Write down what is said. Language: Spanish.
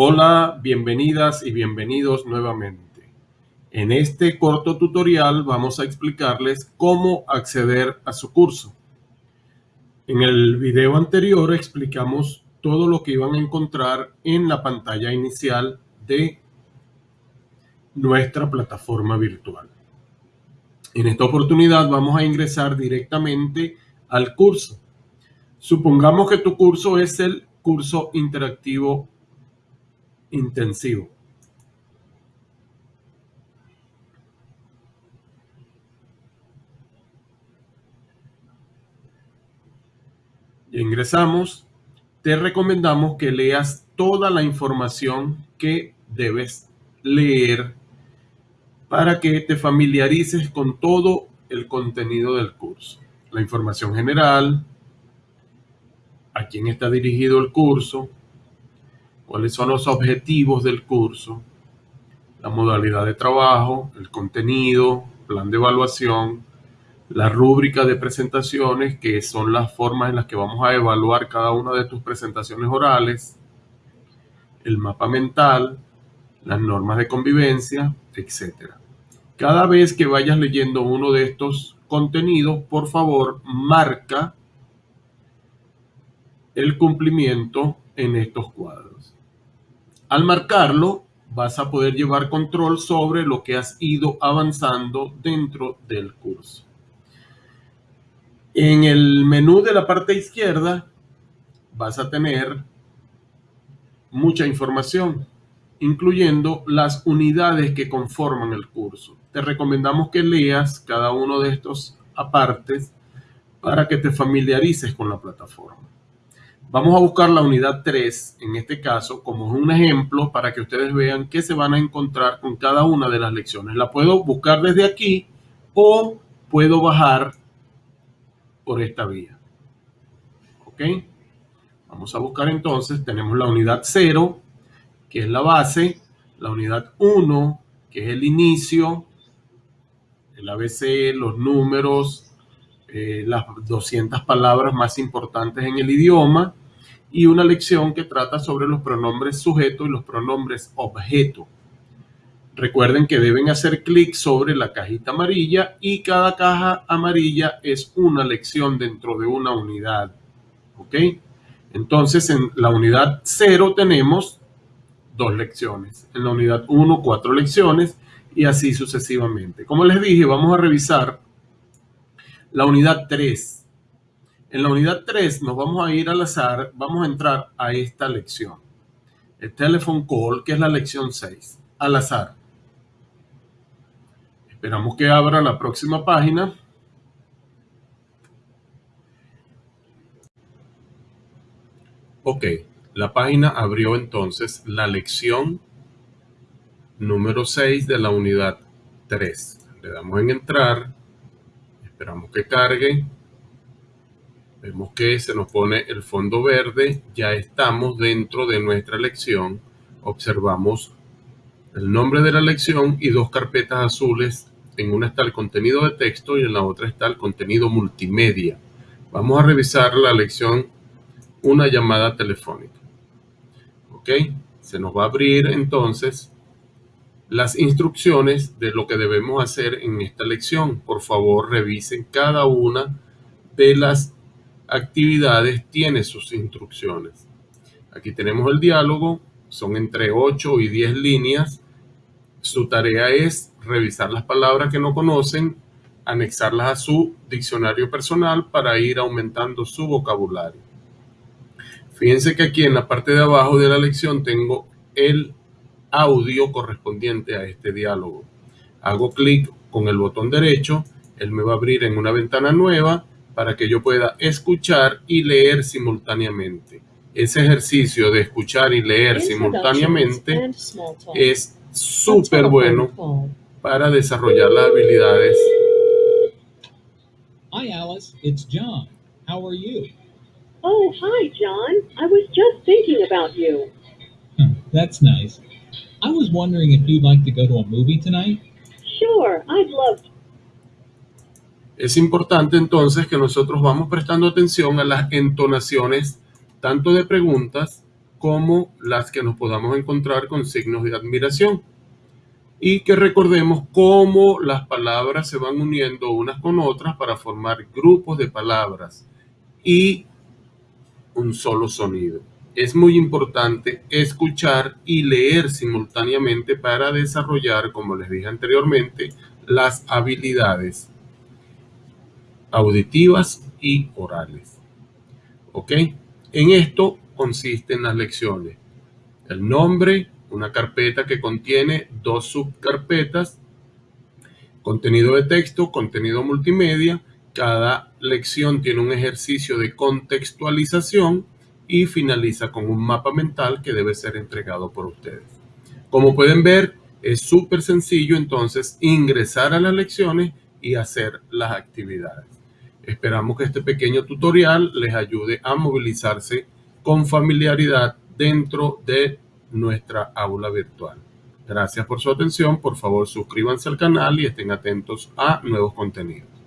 Hola, bienvenidas y bienvenidos nuevamente. En este corto tutorial vamos a explicarles cómo acceder a su curso. En el video anterior explicamos todo lo que iban a encontrar en la pantalla inicial de nuestra plataforma virtual. En esta oportunidad vamos a ingresar directamente al curso. Supongamos que tu curso es el curso interactivo intensivo. ingresamos, te recomendamos que leas toda la información que debes leer para que te familiarices con todo el contenido del curso. La información general, a quién está dirigido el curso, cuáles son los objetivos del curso, la modalidad de trabajo, el contenido, plan de evaluación, la rúbrica de presentaciones, que son las formas en las que vamos a evaluar cada una de tus presentaciones orales, el mapa mental, las normas de convivencia, etc. Cada vez que vayas leyendo uno de estos contenidos, por favor, marca el cumplimiento en estos cuadros. Al marcarlo, vas a poder llevar control sobre lo que has ido avanzando dentro del curso. En el menú de la parte izquierda vas a tener mucha información, incluyendo las unidades que conforman el curso. Te recomendamos que leas cada uno de estos apartes para que te familiarices con la plataforma. Vamos a buscar la unidad 3, en este caso, como un ejemplo para que ustedes vean qué se van a encontrar con cada una de las lecciones. La puedo buscar desde aquí o puedo bajar por esta vía. ¿Ok? Vamos a buscar entonces, tenemos la unidad 0, que es la base, la unidad 1, que es el inicio, el ABC, los números, eh, las 200 palabras más importantes en el idioma y una lección que trata sobre los pronombres sujeto y los pronombres objeto. Recuerden que deben hacer clic sobre la cajita amarilla y cada caja amarilla es una lección dentro de una unidad. ¿Ok? Entonces en la unidad 0 tenemos dos lecciones. En la unidad 1, cuatro lecciones y así sucesivamente. Como les dije, vamos a revisar la unidad 3. En la unidad 3 nos vamos a ir al azar, vamos a entrar a esta lección. El telephone call, que es la lección 6, al azar. Esperamos que abra la próxima página. Ok, la página abrió entonces la lección número 6 de la unidad 3. Le damos en entrar Esperamos que cargue. Vemos que se nos pone el fondo verde. Ya estamos dentro de nuestra lección. Observamos el nombre de la lección y dos carpetas azules. En una está el contenido de texto y en la otra está el contenido multimedia. Vamos a revisar la lección una llamada telefónica. ¿Ok? Se nos va a abrir entonces las instrucciones de lo que debemos hacer en esta lección. Por favor, revisen cada una de las actividades, tiene sus instrucciones. Aquí tenemos el diálogo, son entre 8 y 10 líneas. Su tarea es revisar las palabras que no conocen, anexarlas a su diccionario personal para ir aumentando su vocabulario. Fíjense que aquí en la parte de abajo de la lección tengo el audio correspondiente a este diálogo. Hago clic con el botón derecho, él me va a abrir en una ventana nueva para que yo pueda escuchar y leer simultáneamente. Ese ejercicio de escuchar y leer simultáneamente es súper bueno para desarrollar las habilidades. Hi Alice, it's John. How are you? Oh, hi John. I was just thinking about you. That's nice. I was wondering if you'd like to go to a movie tonight. Sure, I'd love to. Es importante entonces que nosotros vamos prestando atención a las entonaciones tanto de preguntas como las que nos podamos encontrar con signos de admiración. Y que recordemos cómo las palabras se van uniendo unas con otras para formar grupos de palabras y un solo sonido. Es muy importante escuchar y leer simultáneamente para desarrollar, como les dije anteriormente, las habilidades auditivas y orales. ¿Ok? En esto consisten las lecciones. El nombre, una carpeta que contiene dos subcarpetas, contenido de texto, contenido multimedia. Cada lección tiene un ejercicio de contextualización y finaliza con un mapa mental que debe ser entregado por ustedes. Como pueden ver, es súper sencillo entonces ingresar a las lecciones y hacer las actividades. Esperamos que este pequeño tutorial les ayude a movilizarse con familiaridad dentro de nuestra aula virtual. Gracias por su atención. Por favor, suscríbanse al canal y estén atentos a nuevos contenidos.